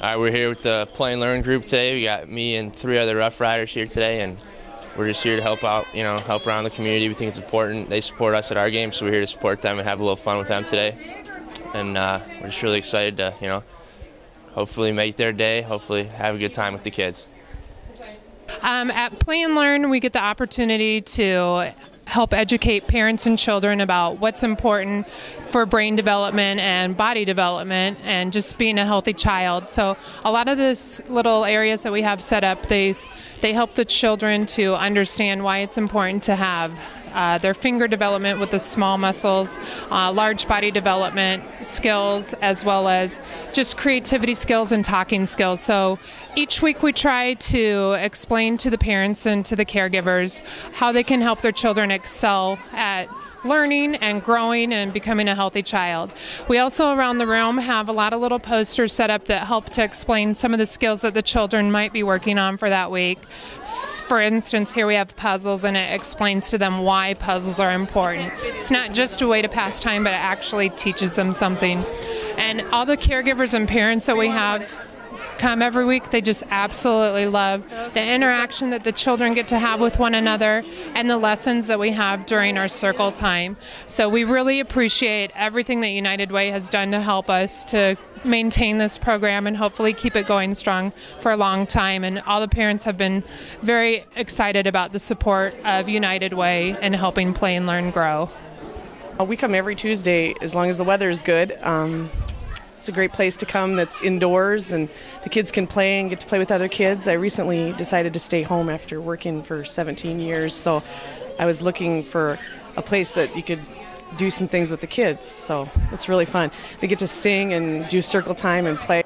All right, we're here with the Play and Learn group today. We got me and three other Rough Riders here today, and we're just here to help out, you know, help around the community. We think it's important. They support us at our game, so we're here to support them and have a little fun with them today. And uh, we're just really excited to, you know, hopefully make their day, hopefully have a good time with the kids. Um, at Play and Learn, we get the opportunity to help educate parents and children about what's important for brain development and body development and just being a healthy child. So a lot of these little areas that we have set up, they they help the children to understand why it's important to have uh, their finger development with the small muscles, uh, large body development skills, as well as just creativity skills and talking skills. So each week we try to explain to the parents and to the caregivers how they can help their children excel at learning and growing and becoming a healthy child. We also around the room have a lot of little posters set up that help to explain some of the skills that the children might be working on for that week. For instance, here we have puzzles and it explains to them why puzzles are important. It's not just a way to pass time, but it actually teaches them something. And all the caregivers and parents that we have come every week. They just absolutely love the interaction that the children get to have with one another and the lessons that we have during our circle time. So we really appreciate everything that United Way has done to help us to maintain this program and hopefully keep it going strong for a long time. And all the parents have been very excited about the support of United Way and helping Play and Learn grow. We come every Tuesday as long as the weather is good. Um, it's a great place to come that's indoors and the kids can play and get to play with other kids. I recently decided to stay home after working for 17 years, so I was looking for a place that you could do some things with the kids. So it's really fun. They get to sing and do circle time and play.